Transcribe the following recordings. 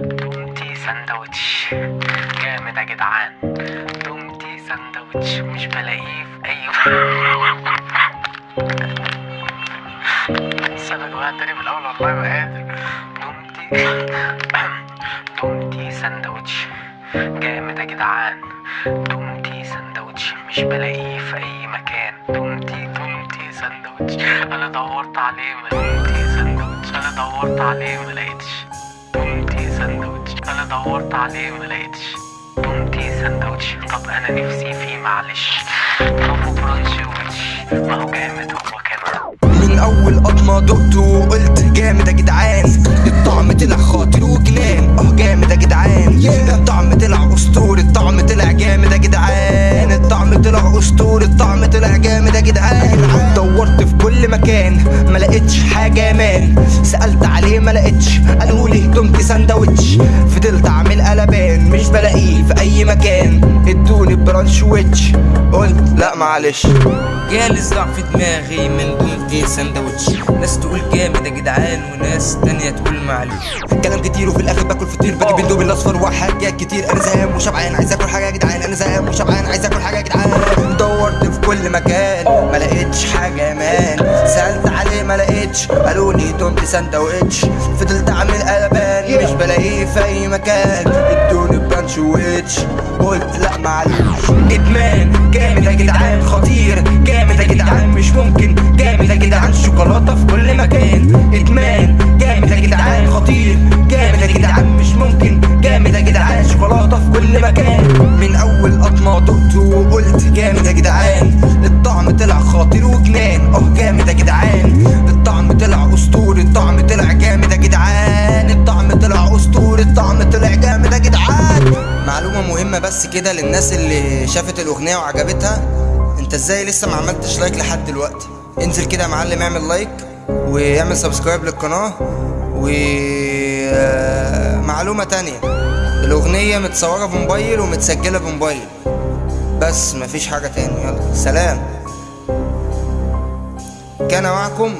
دومتي ساندوتش جامد يا جدعان. دومتي ساندوتش مش بلاقيه في أي استنى يا جماعة تاني من الأول والله ما قادر. دومتي دومتي ساندوتش جامد يا جدعان. دومتي ساندوتش مش بلاقيه في أي مكان. دومتي دومتي ساندوتش أنا دورت عليه ما دومتي ساندوتش أنا دورت عليه ما لقيتش. أنا دورت عليه ما لقيتش. دومتي ساندوتش طب أنا نفسي فيه معلش. طب برانش وش ما هو جامد هو كمان من أول قطمه دقته وقلت جامد يا جدعان. الطعم طلع خاطر وجنان. أه جامد يا جدعان. الطعم طلع أسطوري الطعم طلع جامد يا جدعان. الطعم طلع أسطوري الطعم طلع جامد يا جدعان. مكان ما لقيتش حاجة مان سألت عليه ما لقيتش قالوا لي دمت ساندوتش. فضلت أعمل قلبان مش بلاقيه في أي مكان. إدوني برانش ويتش. قلت لا معلش. جالي صداع في دماغي من دومتي ساندوتش. ناس تقول جامد يا جدعان وناس تانية تقول معلش كلام كتير وفي الآخر باكل فطير. بجيب اندومي الأصفر وحاجات كتير. أنا زهقان وشبعان. عايز آكل حاجة يا جدعان. أنا زهقان وشبعان. عايز آكل حاجة يا جدعان. دورت في كل مكان ما لقيتش حاجة يا man ما لقيتش قالوا لي دونت ساندوتش فضلت أعمل قلبان مش بلاقيه في أي مكان. إدوني برانش ويتش قلت لا معلش إدمان جامد يا جدعان خطير. جامد يا جدعان مش ممكن. جامد يا جدعان شوكولاتة في كل مكان. إدمان جامد يا جدعان خطير. جامد يا جدعان مش ممكن. جامد يا جدعان شوكولاتة في كل مكان. من أول قطمه دقته وقلت جامد يا جدعان. الطعم طلع جامد يا جدعان. معلومة مهمة بس كده للناس اللي شافت الأغنية وعجبتها. انت إزاي لسه ما عملتش like لحد دلوقتي؟ انزل كده يا معلم اعمل لايك واعمل subscribe للقناة. و آه، معلومة تانية. الأغنية متصورة بموبايل ومتسجلة بموبايل. بس مفيش حاجة تاني. يلا سلام. كان معكم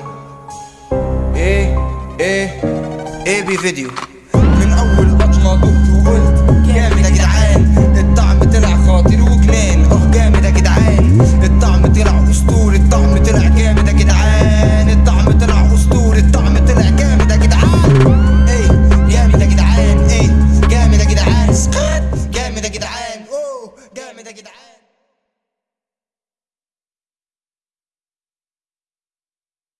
إيه إيه إيه بي فيديو.